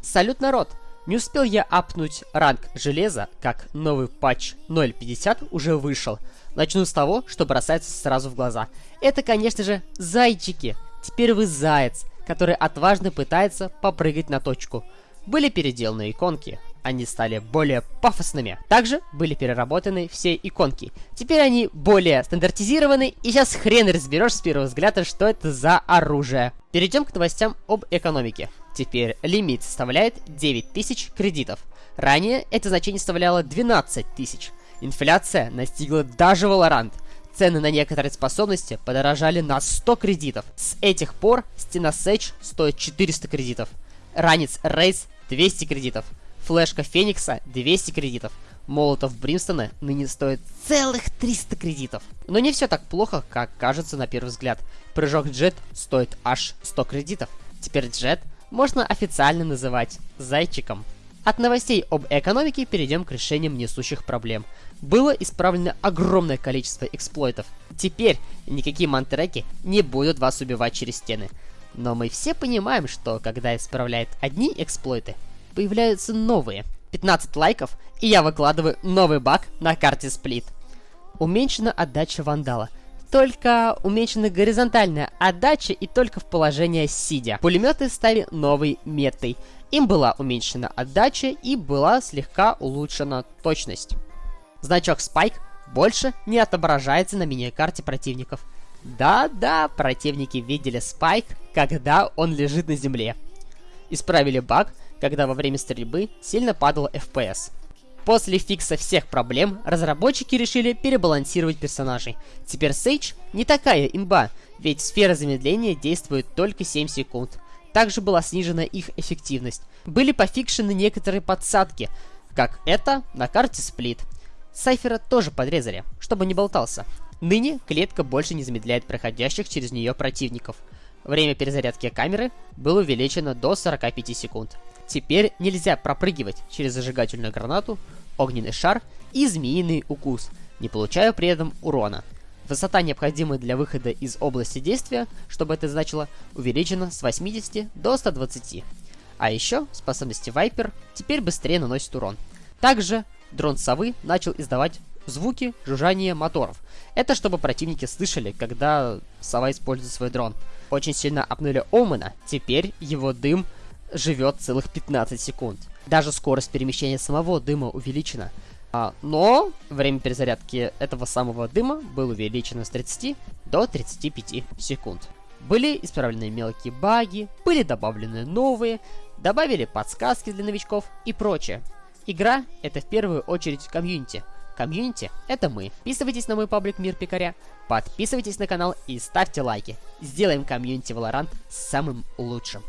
Салют, народ! Не успел я апнуть ранг железа, как новый патч 0.50 уже вышел. Начну с того, что бросается сразу в глаза. Это, конечно же, зайчики. Теперь вы заяц, который отважно пытается попрыгать на точку. Были переделаны иконки, они стали более пафосными. Также были переработаны все иконки. Теперь они более стандартизированы, и сейчас хрен разберешь с первого взгляда, что это за оружие. Перейдем к новостям об экономике. Теперь лимит составляет 9000 кредитов. Ранее это значение составляло 12 тысяч. Инфляция настигла даже Valorant. Цены на некоторые способности подорожали на 100 кредитов. С этих пор стена Sage стоит 400 кредитов. Ранец Рейс 200 кредитов. Флешка Феникса 200 кредитов. Молотов Бримстона ныне стоит целых 300 кредитов. Но не все так плохо, как кажется на первый взгляд. Прыжок Джет стоит аж 100 кредитов. Теперь Джет можно официально называть зайчиком. От новостей об экономике перейдем к решениям несущих проблем. Было исправлено огромное количество эксплойтов. Теперь никакие мантреки не будут вас убивать через стены. Но мы все понимаем, что когда исправляют одни эксплойты, появляются новые. 15 лайков, и я выкладываю новый баг на карте сплит. Уменьшена отдача вандала. Только уменьшена горизонтальная отдача и только в положение сидя. Пулеметы стали новой метой. Им была уменьшена отдача и была слегка улучшена точность. Значок Spike больше не отображается на мини-карте противников. Да-да, противники видели Спайк, когда он лежит на земле. Исправили баг, когда во время стрельбы сильно падал FPS. После фикса всех проблем, разработчики решили перебалансировать персонажей. Теперь Сейдж не такая имба, ведь сфера замедления действует только 7 секунд. Также была снижена их эффективность. Были пофикшены некоторые подсадки, как это на карте Сплит. Сайфера тоже подрезали, чтобы не болтался. Ныне клетка больше не замедляет проходящих через нее противников. Время перезарядки камеры было увеличено до 45 секунд. Теперь нельзя пропрыгивать через зажигательную гранату, огненный шар и змеиный укус, не получая при этом урона. Высота, необходимая для выхода из области действия, чтобы это значило, увеличена с 80 до 120. А еще способности Вайпер теперь быстрее наносит урон. Также дрон совы начал издавать звуки жужжания моторов. Это чтобы противники слышали, когда сова использует свой дрон. Очень сильно апнули Омена, теперь его дым живет целых 15 секунд. Даже скорость перемещения самого дыма увеличена. А, но время перезарядки этого самого дыма было увеличено с 30 до 35 секунд. Были исправлены мелкие баги, были добавлены новые, добавили подсказки для новичков и прочее. Игра — это в первую очередь комьюнити. Комьюнити — это мы. Подписывайтесь на мой паблик Мир Пикаря, подписывайтесь на канал и ставьте лайки. Сделаем комьюнити Valorant самым лучшим.